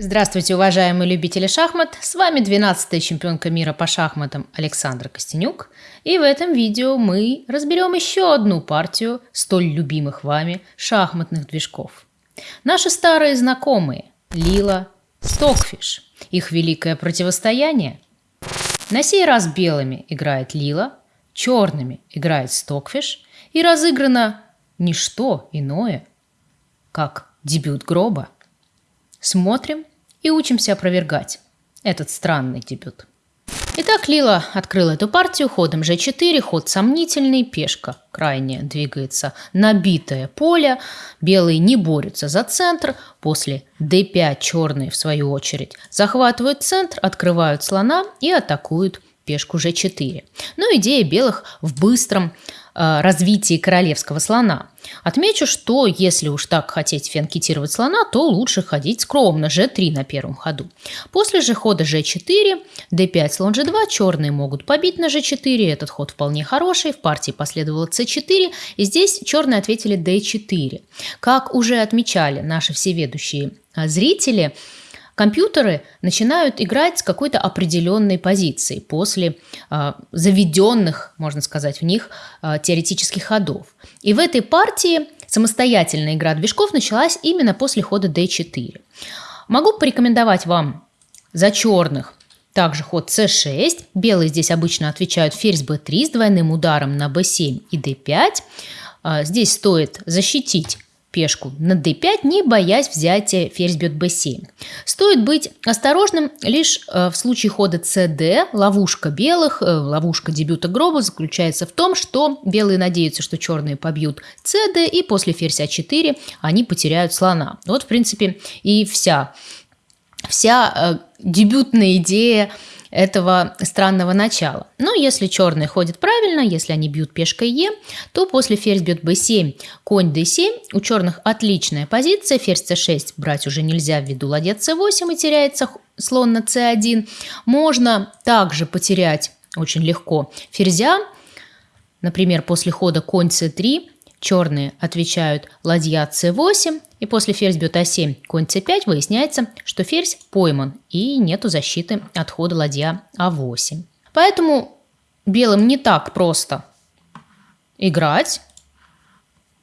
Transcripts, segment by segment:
Здравствуйте, уважаемые любители шахмат! С вами 12-я чемпионка мира по шахматам Александра Костенюк. И в этом видео мы разберем еще одну партию столь любимых вами шахматных движков. Наши старые знакомые Лила, Стокфиш. Их великое противостояние. На сей раз белыми играет Лила, черными играет Стокфиш. И разыграно не что иное, как дебют гроба – Смотрим и учимся опровергать этот странный дебют. Итак, Лила открыла эту партию. Ходом g4, ход сомнительный, пешка крайне двигается набитое поле, белые не борются за центр, после d5 черные в свою очередь захватывают центр, открывают слона и атакуют пешку g4. Но идея белых в быстром э, развитии королевского слона. Отмечу, что если уж так хотеть фианкетировать слона, то лучше ходить скромно, g3 на первом ходу. После же хода g4, d5, слон g2, черные могут побить на g4, этот ход вполне хороший, в партии последовало c4, и здесь черные ответили d4. Как уже отмечали наши всеведущие э, зрители, компьютеры начинают играть с какой-то определенной позиции после э, заведенных, можно сказать, в них э, теоретических ходов. И в этой партии самостоятельная игра движков началась именно после хода d4. Могу порекомендовать вам за черных также ход c6. Белые здесь обычно отвечают ферзь b3 с двойным ударом на b7 и d5. А, здесь стоит защитить пешку на d5, не боясь взятия ферзь бьет b7. Стоит быть осторожным лишь э, в случае хода cd. Ловушка белых, э, ловушка дебюта гроба заключается в том, что белые надеются, что черные побьют cd, и после ферзь а4 они потеряют слона. Вот, в принципе, и вся, вся э, дебютная идея этого странного начала. Но если черные ходят правильно, если они бьют пешкой Е, то после ферзь бьет b7, конь d7, у черных отличная позиция, ферзь c6 брать уже нельзя ввиду ладья c8 и теряется слон на c1. Можно также потерять очень легко ферзя, например, после хода конь c3, черные отвечают ладья c8, и после ферзь бьет а7, конь c5 выясняется, что ферзь пойман и нету защиты от хода ладья а8. Поэтому белым не так просто играть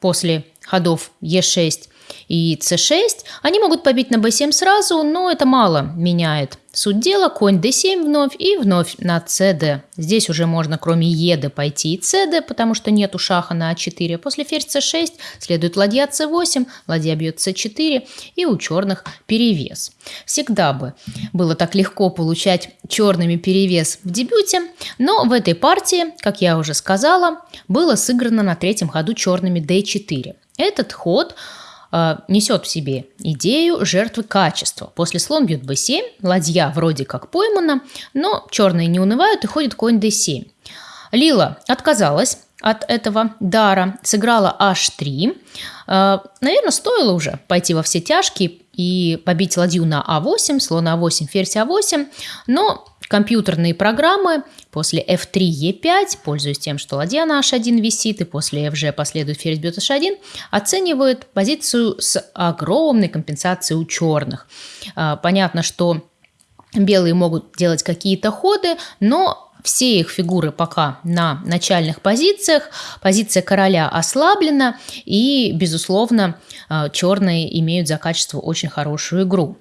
после ходов e6 и c6. Они могут побить на b7 сразу, но это мало меняет Суть дела, конь d7 вновь и вновь на cd. Здесь уже можно кроме еды пойти и cd, потому что нету шаха на a4. После ферзь c6 следует ладья c8, ладья бьет c4 и у черных перевес. Всегда бы было так легко получать черными перевес в дебюте, но в этой партии, как я уже сказала, было сыграно на третьем ходу черными d4. Этот ход э, несет в себе идею жертвы качества. После слон бьет b7, ладья вроде как поймана, но черные не унывают и ходит конь d7. Лила отказалась от этого дара, сыграла h3. Э, наверное, стоило уже пойти во все тяжкие и побить ладью на а8, слон а8, ферзь а8, но компьютерные программы после f3, e5, пользуясь тем, что ладья на h1 висит, и после fg последует ферзь бьет h1, оценивают позицию с огромной компенсацией у черных. А, понятно, что белые могут делать какие-то ходы, но все их фигуры пока на начальных позициях. Позиция короля ослаблена, и, безусловно, а, черные имеют за качество очень хорошую игру.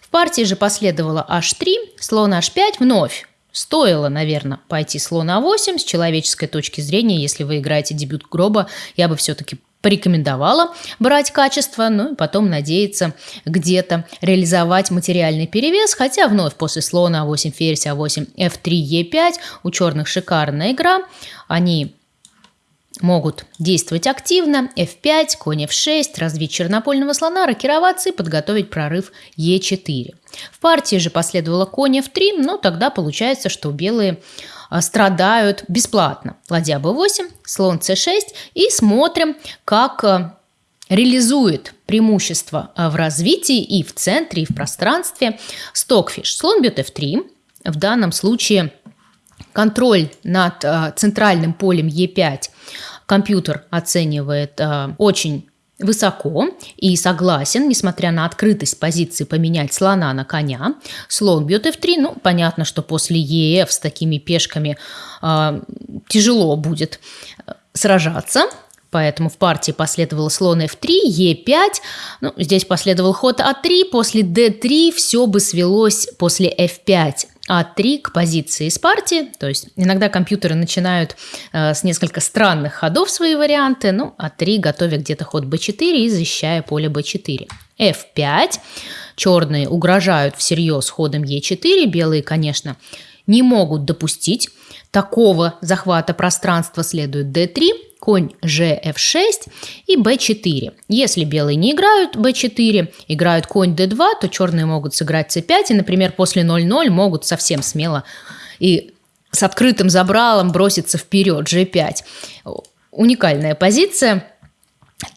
В партии же последовало h3, слон h5 вновь. Стоило, наверное, пойти слон а8 с человеческой точки зрения, если вы играете дебют гроба, я бы все-таки порекомендовала брать качество, ну и потом надеяться где-то реализовать материальный перевес, хотя вновь после слона а8, ферзь а8, f3, e5 у черных шикарная игра, они могут действовать активно, f5, конь f6, развить чернопольного слона, рокироваться и подготовить прорыв e4. В партии же последовало конь f3, но тогда получается, что белые страдают бесплатно. Ладья b8, слон c6 и смотрим, как а, реализует преимущество а, в развитии и в центре, и в пространстве стокфиш. Слон бьет f3, в данном случае контроль над центральным полем e5 компьютер оценивает очень высоко и согласен, несмотря на открытость позиции, поменять слона на коня. Слон бьет f3. Ну, понятно, что после ef с такими пешками э, тяжело будет э, сражаться. Поэтому в партии последовало слон f3, e5. Ну, здесь последовал ход a3. После d3 все бы свелось после f5 а3 к позиции из партии. То есть иногда компьютеры начинают э, с несколько странных ходов свои варианты. Ну, а3 готовя где-то ход b4 и защищая поле b4. f5. Черные угрожают всерьез ходом e4. Белые, конечно, не могут допустить такого захвата пространства. Следует d3 конь gf6 и b4. Если белые не играют b4, играют конь d2, то черные могут сыграть c5 и, например, после 0-0 могут совсем смело и с открытым забралом броситься вперед g5. Уникальная позиция.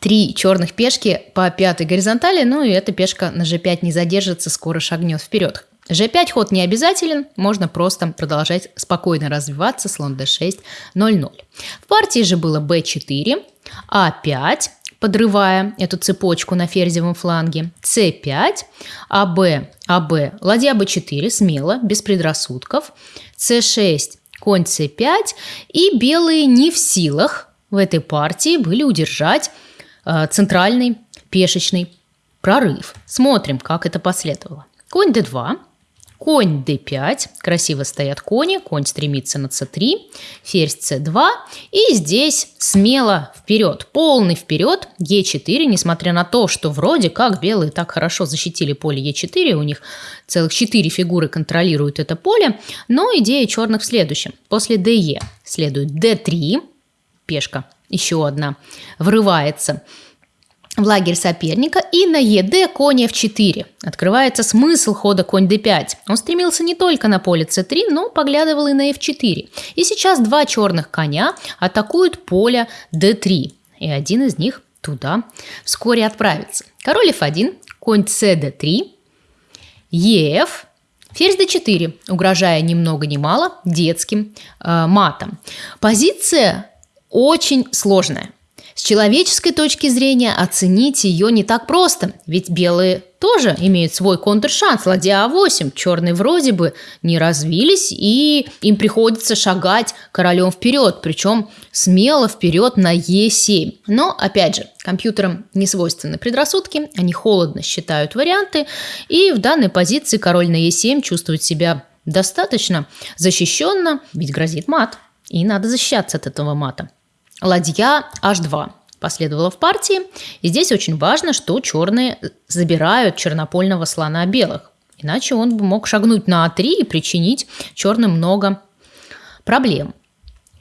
Три черных пешки по пятой горизонтали, ну и эта пешка на g5 не задержится, скоро шагнет вперед. G5 ход не обязателен, можно просто продолжать спокойно развиваться, слон D6, 0-0. Партии же было B4, А5, подрывая эту цепочку на ферзевом фланге, С5, АБ, АБ, ладья Б4, смело, без предрассудков, С6, конь С5, и белые не в силах в этой партии были удержать э, центральный пешечный прорыв. Смотрим, как это последовало. Конь d2, Конь d5, красиво стоят кони, конь стремится на c3, ферзь c2, и здесь смело вперед, полный вперед, e4, несмотря на то, что вроде как белые так хорошо защитили поле e4, у них целых 4 фигуры контролируют это поле, но идея черных в следующем. После de следует d3, пешка еще одна, врывается в лагерь соперника и на ЕД конь f4. Открывается смысл хода конь d5. Он стремился не только на поле c3, но поглядывал и на f4. И сейчас два черных коня атакуют поле d3. И один из них туда вскоре отправится. Король f1, конь cd3, ef, ферзь d4, угрожая ни много ни мало детским э, матом. Позиция очень сложная. С человеческой точки зрения оценить ее не так просто, ведь белые тоже имеют свой контршанс. Ладья А8, черные вроде бы не развились, и им приходится шагать королем вперед, причем смело вперед на Е7. Но, опять же, компьютерам не свойственны предрассудки, они холодно считают варианты, и в данной позиции король на Е7 чувствует себя достаточно защищенно, ведь грозит мат, и надо защищаться от этого мата. Ладья H2 последовала в партии. И здесь очень важно, что черные забирают чернопольного слона белых. Иначе он бы мог шагнуть на А3 и причинить черным много проблем.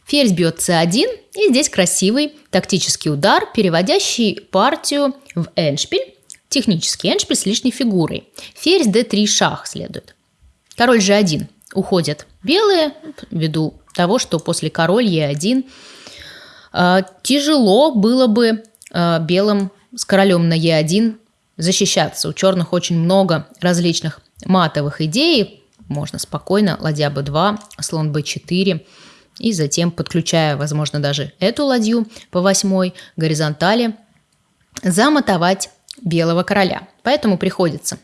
Ферзь бьет c1, и здесь красивый тактический удар, переводящий партию в эншпиль, технический эншпиль с лишней фигурой. Ферзь d3 шах следует. Король g1 уходят белые, ввиду того, что после король e1 а, тяжело было бы а, белым с королем на Е1 защищаться. У черных очень много различных матовых идей. Можно спокойно ладья b2, слон b4 и затем, подключая, возможно, даже эту ладью по восьмой горизонтали, замотовать белого короля. Поэтому приходится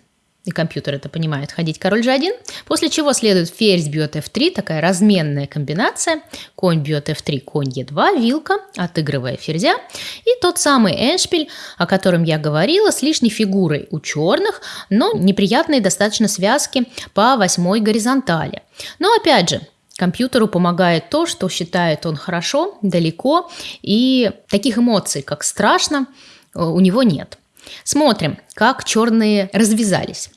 и компьютер это понимает, ходить король g1, после чего следует ферзь бьет f3, такая разменная комбинация, конь бьет f3, конь e2, вилка, отыгрывая ферзя, и тот самый эншпиль, о котором я говорила, с лишней фигурой у черных, но неприятные достаточно связки по восьмой горизонтали. Но опять же, Компьютеру помогает то, что считает он хорошо, далеко, и таких эмоций, как страшно, у него нет. Смотрим, как черные развязались.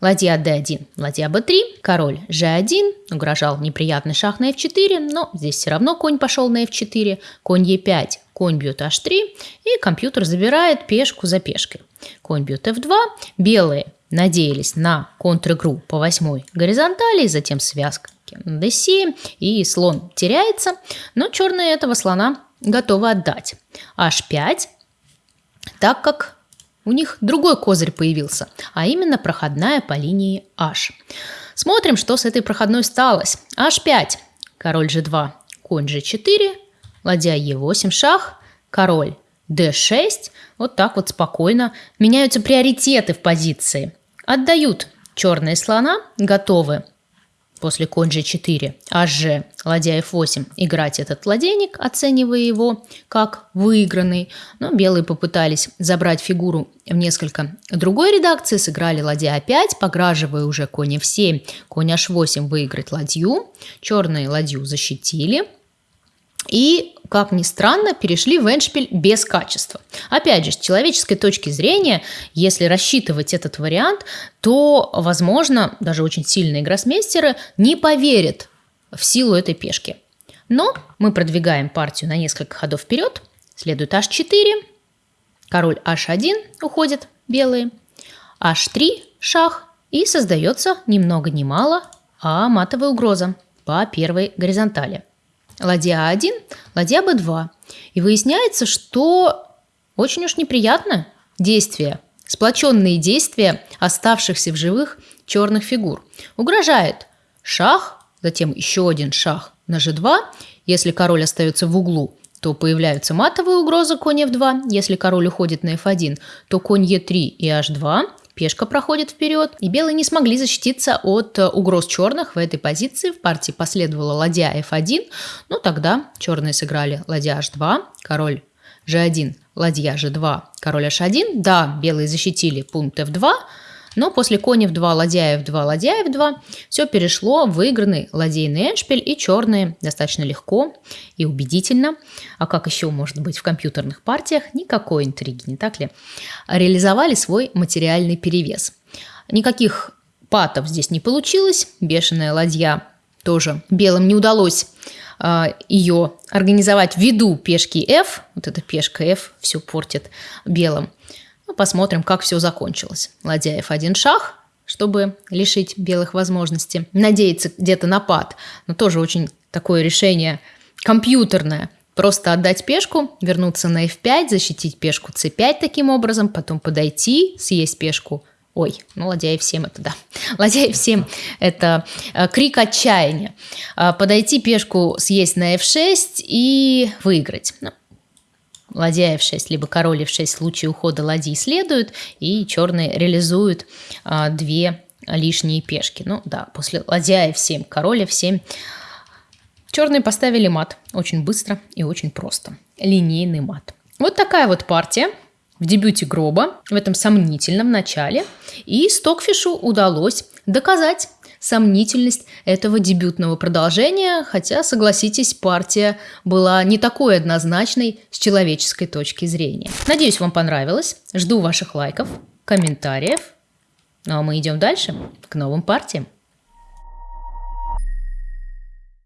Ладья d1, ладья b3, король g1, угрожал неприятный шах на f4, но здесь все равно конь пошел на f4, конь e5, конь бьет h3, и компьютер забирает пешку за пешкой. Конь бьет f2, белые надеялись на контр-игру по восьмой горизонтали, затем связка на d7, и слон теряется, но черные этого слона готовы отдать. h5, так как у них другой козырь появился, а именно проходная по линии H. Смотрим, что с этой проходной сталось. H5, король G2, конь G4, ладья E8 шах, король d6. Вот так вот спокойно меняются приоритеты в позиции. Отдают черные слона, готовы после конь g4, hg, ладья f8, играть этот ладейник, оценивая его как выигранный. Но белые попытались забрать фигуру в несколько другой редакции, сыграли ладья a5, пограживая уже конь f7, конь h8 выиграть ладью. Черные ладью защитили. И, как ни странно, перешли в эндшпиль без качества. Опять же, с человеческой точки зрения, если рассчитывать этот вариант, то, возможно, даже очень сильные гроссмейстеры не поверят в силу этой пешки. Но мы продвигаем партию на несколько ходов вперед. Следует h4, король h1 уходит белые, h3 шах, и создается ни много ни мало, а матовая угроза по первой горизонтали – ладья А1, ладья Б2. И выясняется, что очень уж неприятно действие, сплоченные действия оставшихся в живых черных фигур. Угрожает шах, затем еще один шах на G2. Если король остается в углу, то появляются матовые угрозы конь f2. Если король уходит на f1, то конь e3 и h2. Пешка проходит вперед, и белые не смогли защититься от э, угроз черных в этой позиции. В партии последовала ладья f1, но тогда черные сыграли ладья h2, король g1, ладья g2, король h1. Да, белые защитили пункт f2, но после кони в 2, ладья в 2, ладья в 2 все перешло в выигранный ладейный эншпиль, и черные достаточно легко и убедительно, а как еще может быть в компьютерных партиях, никакой интриги, не так ли, реализовали свой материальный перевес. Никаких патов здесь не получилось, бешеная ладья тоже белым не удалось а, ее организовать ввиду пешки F, вот эта пешка F все портит белым. Ну, посмотрим, как все закончилось. Ладьяев один шах, чтобы лишить белых возможности. Надеяться где-то на пад, но тоже очень такое решение компьютерное. Просто отдать пешку, вернуться на f5, защитить пешку c5 таким образом, потом подойти, съесть пешку Ой, ну ладья f7 это да. Ладья f7 это э, крик отчаяния. Э, подойти пешку съесть на f6 и выиграть. Ну, ладья f6, либо король f6 в случае ухода ладьи следуют, и черные реализуют а, две лишние пешки. Ну да, после ладья f7, король f7. Черные поставили мат очень быстро и очень просто. Линейный мат. Вот такая вот партия в дебюте Гроба в этом сомнительном начале. И Стокфишу удалось доказать сомнительность этого дебютного продолжения, хотя, согласитесь, партия была не такой однозначной с человеческой точки зрения. Надеюсь, вам понравилось. Жду ваших лайков, комментариев. Ну а мы идем дальше, к новым партиям.